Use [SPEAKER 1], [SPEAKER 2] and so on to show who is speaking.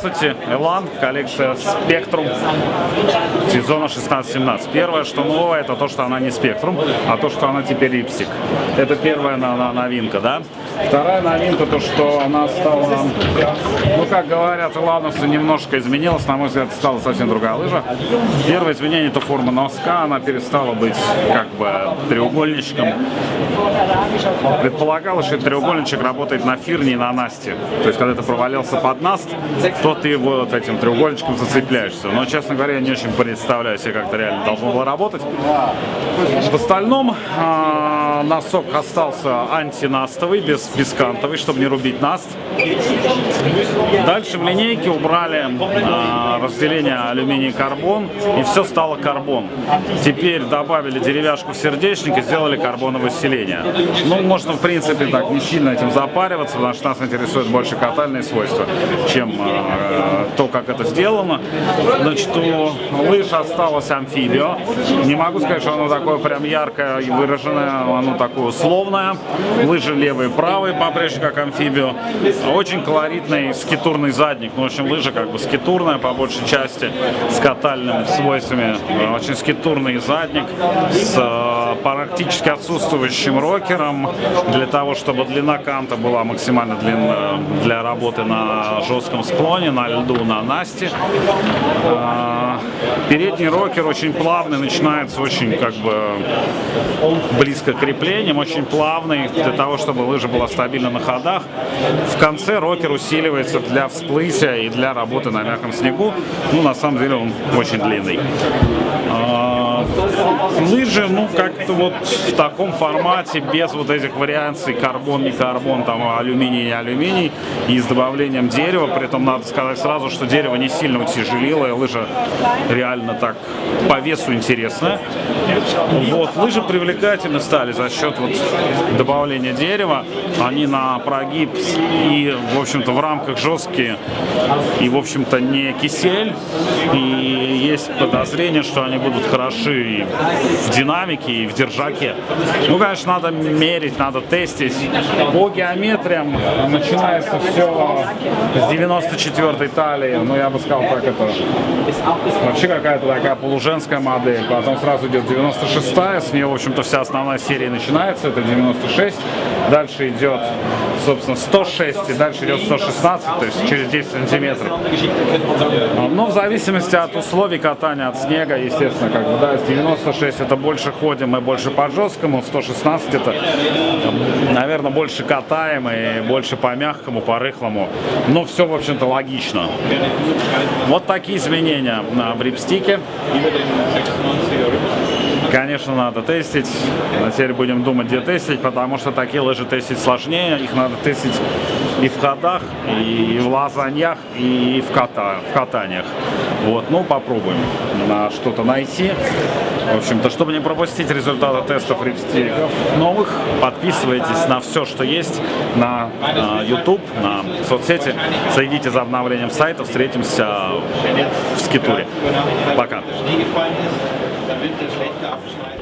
[SPEAKER 1] Здравствуйте, Элан, коллекция Spectrum сезона 16-17. Первое, что новое, это то, что она не Spectrum, а то, что она теперь липстик. Это первая новинка, да? Вторая новинка, то, что она стала, ну, как говорят, Илановцы немножко изменилась, на мой взгляд, стала совсем другая лыжа. Первое изменение, это форма носка, она перестала быть, как бы, треугольничком. Предполагалось, что треугольничек работает на фирне и на насте. То есть, когда ты провалился под наст, то ты вот этим треугольничком зацепляешься. Но, честно говоря, я не очень представляю себе, как это реально должно было работать. В остальном э, носок остался антинастовый, без, кантовый, чтобы не рубить наст. Дальше в линейке убрали э, разделение алюминий-карбон, и все стало карбон. Теперь добавили деревяшку в сердечник и сделали карбоновое усиление. Ну, можно, в принципе, так не сильно этим запариваться, потому что нас интересует больше катальные свойства, чем э, то, как это сделано. Значит, у лыж осталось амфибио. Не могу сказать, что оно такое прям яркое и выраженное, оно такое условное. Лыжи левые и правые, по-прежнему как амфибио. Очень колоритный скитурный задник. Ну, в общем, лыжа как бы скитурная по большей части, с катальными свойствами. Очень скитурный задник с э, практически отсутствующим рокером, для того, чтобы длина канта была максимально длинная для работы на жестком склоне, на льду, на Насте. Э, передний рокер очень плавный, начинается очень как бы близко к креплениям, очень плавный, для того, чтобы лыжа была стабильна на ходах. В конце рокер усиливается для всплытия и для работы на мягком снегу. Ну, на самом деле он очень длинный. Лыжи, ну, как-то вот в таком формате, без вот этих вариаций карбон, не карбон, там, алюминий, не алюминий, и с добавлением дерева. При этом надо сказать сразу, что дерево не сильно утяжелило, и лыжа реально так по весу интересная. Вот, лыжи привлекательны стали за счет вот добавления дерева. Они на прогиб и, в общем-то, в рамках жесткие и, в общем-то, не кисель. И есть подозрение, что они будут хороши и в динамике, и в держаке. Ну, конечно, надо мерить, надо тестить. По геометриям начинается все с 94-й талии. Ну, я бы сказал, так это вообще какая-то такая полуженская модель. Потом сразу идет 96-я, с нее, в общем-то, вся основная серия начинается. Это 96. Дальше идет, собственно, 106, и дальше идет 116, то есть через 10 сантиметров. Но в зависимости от условий катания, от снега, естественно, как бы, да, с 96 это больше ходим и больше по жесткому, 116 это, наверное, больше катаем и больше по мягкому, по рыхлому. Но все, в общем-то, логично. Вот такие изменения в рипстике. Конечно, надо тестить. Теперь будем думать, где тестить, потому что такие лыжи тестить сложнее. Их надо тестить и в ходах, и в лазаньях, и в, ката, в катаниях. Вот, ну, попробуем на что-то найти. В общем-то, чтобы не пропустить результаты тестов рипстиков новых, подписывайтесь на все, что есть на, на YouTube, на соцсети. Следите за обновлением сайта. Встретимся в Скитуре. Пока.
[SPEAKER 2] Winter schlecht abschneiden.